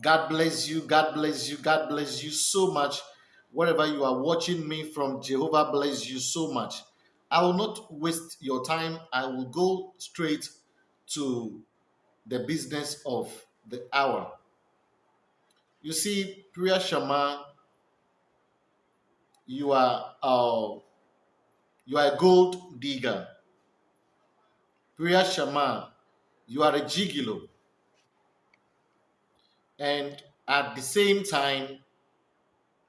God bless you. God bless you. God bless you so much. Wherever you are watching me from, Jehovah bless you so much. I will not waste your time. I will go straight to the business of the hour. You see, Priya Sharma, you are uh, you are a gold digger. Priya Sharma, you are a gigolo. And at the same time,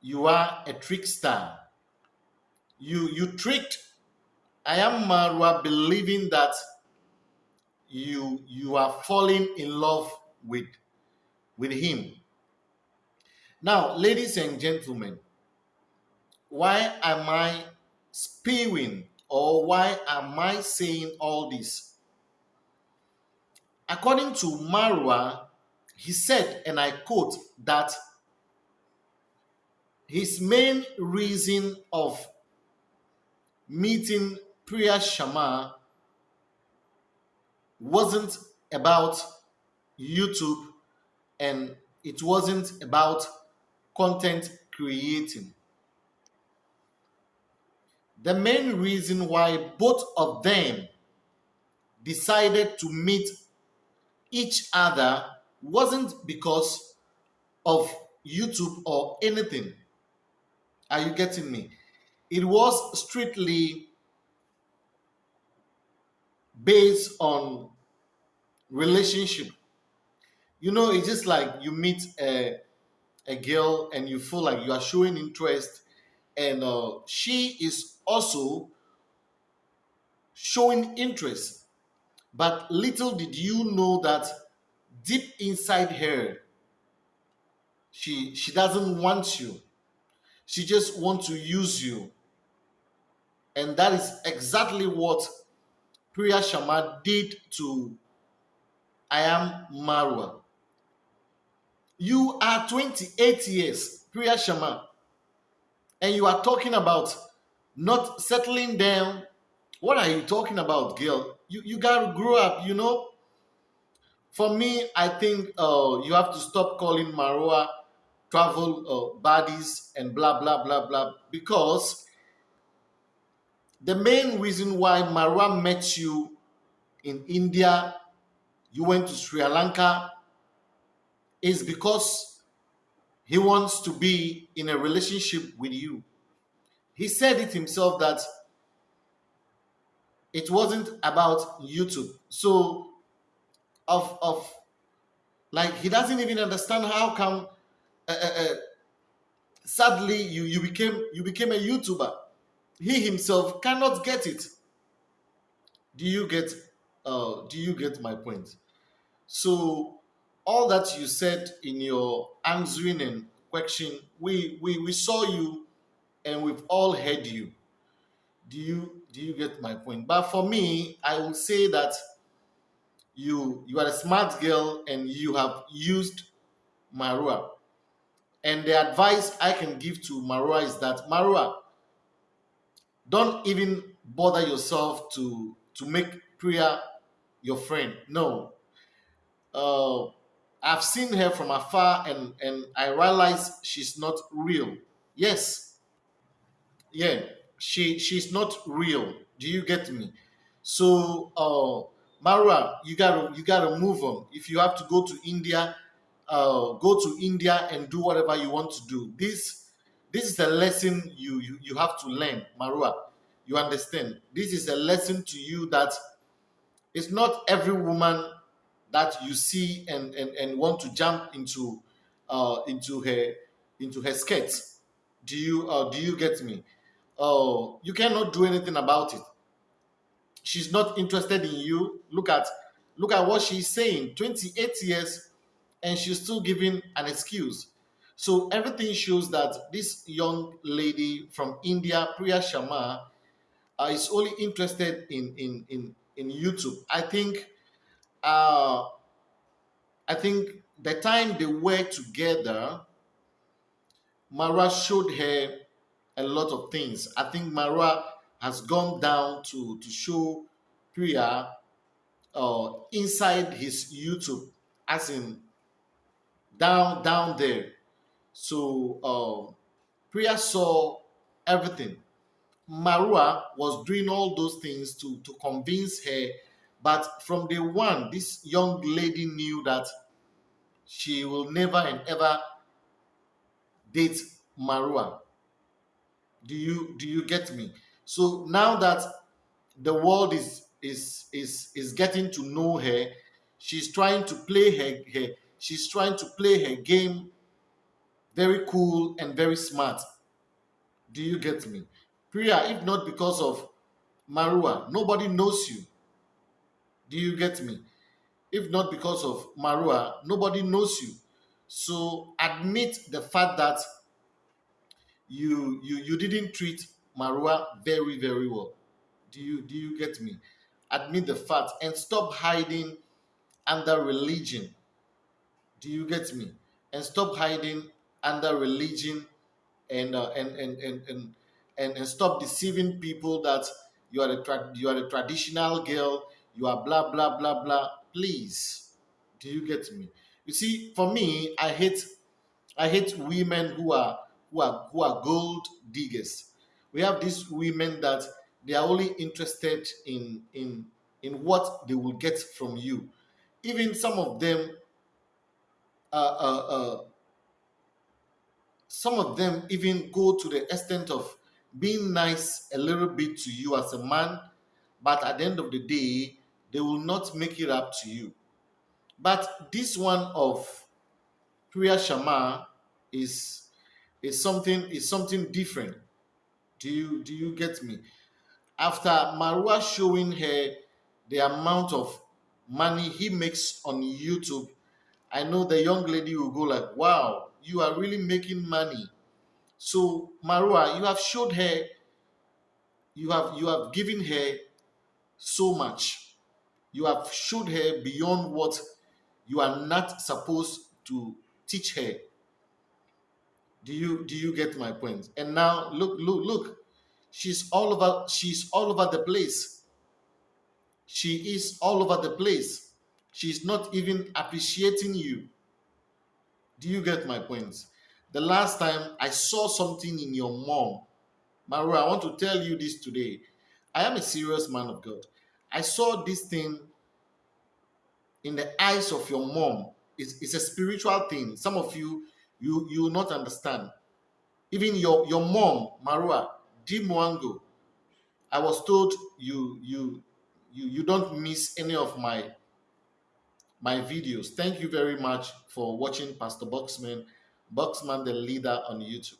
you are a trickster. You you tricked I am Marwa believing that you you are falling in love with with him. Now, ladies and gentlemen, why am I spewing or why am I saying all this? According to Marwa, he said, and I quote, that his main reason of meeting Priya Sharma wasn't about YouTube and it wasn't about content creating. The main reason why both of them decided to meet each other wasn't because of YouTube or anything. Are you getting me? It was strictly based on relationship. You know, it's just like you meet a, a girl and you feel like you are showing interest, and uh, she is also showing interest. But little did you know that deep inside her, she she doesn't want you. She just wants to use you. And that is exactly what Priya Sharma did to I am Marwa. You are 28 years, Priya Sharma, and you are talking about not settling down. What are you talking about, girl? You, you got to grow up, you know? For me, I think uh, you have to stop calling Marwa travel uh, buddies and blah, blah, blah, blah, because the main reason why Marwa met you in India you went to Sri Lanka is because he wants to be in a relationship with you. He said it himself that it wasn't about YouTube. So, of of like he doesn't even understand how come. Uh, uh, uh, sadly, you you became you became a YouTuber. He himself cannot get it. Do you get uh, do you get my point? So all that you said in your answering and question, we, we, we saw you and we've all heard you. Do you do you get my point? But for me, I will say that you you are a smart girl and you have used Marwa. And the advice I can give to Marwa is that Marwa, don't even bother yourself to to make Priya your friend. No. Uh, I've seen her from afar and, and I realize she's not real. Yes. Yeah, she she's not real. Do you get me? So uh Marwa, you gotta you gotta move on. If you have to go to India, uh go to India and do whatever you want to do. This this is a lesson you you, you have to learn, Marwa. You understand? This is a lesson to you that it's not every woman that you see and, and, and want to jump into uh, into her into her skirts. Do you uh, do you get me? Uh, you cannot do anything about it. She's not interested in you. Look at look at what she's saying. 28 years and she's still giving an excuse. So everything shows that this young lady from India, Priya Sharma, uh, is only interested in in in in YouTube. I think uh I think the time they were together, Mara showed her a lot of things. I think Mara has gone down to to show Priya uh, inside his YouTube, as in down down there. So um, Priya saw everything. Marwa was doing all those things to to convince her, but from day one, this young lady knew that she will never and ever date Marwa. Do you do you get me? So now that the world is is is is getting to know her, she's trying to play her, her she's trying to play her game very cool and very smart. Do you get me? Priya, if not because of Marwa, nobody knows you. Do you get me? If not because of Marwa, nobody knows you. So admit the fact that you you you didn't treat Marwa very very well. Do you do you get me? Admit the facts and stop hiding under religion. Do you get me? And stop hiding under religion and uh, and, and, and and and and stop deceiving people that you are a you are a traditional girl. You are blah blah blah blah. Please, do you get me? You see, for me, I hate I hate women who are who are who are gold diggers. We have these women that they are only interested in in in what they will get from you. Even some of them, uh, uh, uh, some of them even go to the extent of being nice a little bit to you as a man, but at the end of the day, they will not make it up to you. But this one of Priya Sharma is is something is something different. Do you do you get me? After Marwa showing her the amount of money he makes on YouTube, I know the young lady will go like, "Wow, you are really making money." So Marwa, you have showed her, you have you have given her so much. You have showed her beyond what you are not supposed to teach her. Do you do you get my point? And now look, look, look. She's all over, she's all over the place. She is all over the place. She's not even appreciating you. Do you get my point? The last time I saw something in your mom, Maru, I want to tell you this today. I am a serious man of God. I saw this thing in the eyes of your mom. It's, it's a spiritual thing. Some of you, you, you will not understand. Even your, your mom, Marwa, Di Mwango, I was told you, you, you, you don't miss any of my, my videos. Thank you very much for watching Pastor Boxman, Boxman the leader on YouTube.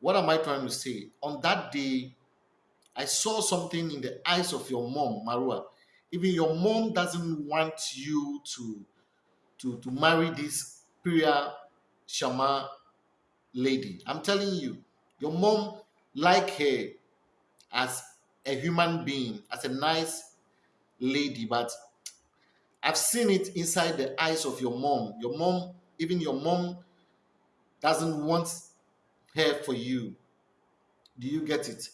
What am I trying to say? On that day, I saw something in the eyes of your mom, Marwa. Even your mom doesn't want you to, to, to marry this Priya Sharma lady. I'm telling you, your mom like her as a human being, as a nice lady, but I've seen it inside the eyes of your mom. Your mom, even your mom, doesn't want her for you. Do you get it?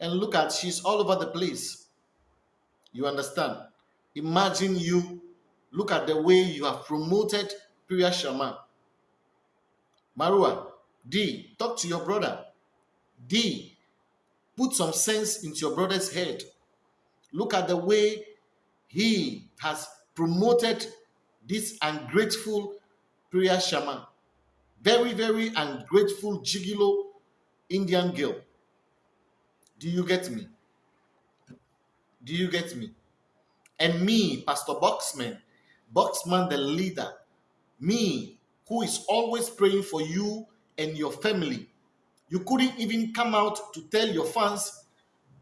And look at, she's all over the place. You understand? Imagine you, look at the way you have promoted Priya Sharma. Marwa, D, talk to your brother. D, put some sense into your brother's head. Look at the way he has promoted this ungrateful Priya Sharma. Very, very ungrateful, gigolo Indian girl. Do you get me? Do you get me? And me, Pastor Boxman, Boxman the leader, me who is always praying for you and your family. You couldn't even come out to tell your fans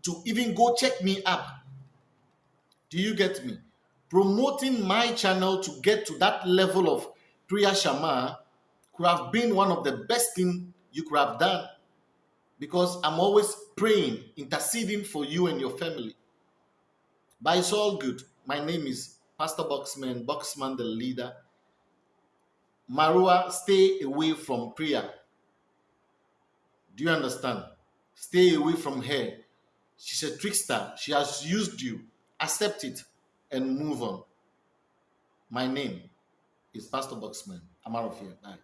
to even go check me up. Do you get me? Promoting my channel to get to that level of Priya Sharma could have been one of the best things you could have done because I'm always praying, interceding for you and your family. But it's all good. My name is Pastor Boxman, Boxman the leader. Marua, stay away from Priya. Do you understand? Stay away from her. She's a trickster. She has used you. Accept it and move on. My name is Pastor Boxman. I'm out of here. Bye.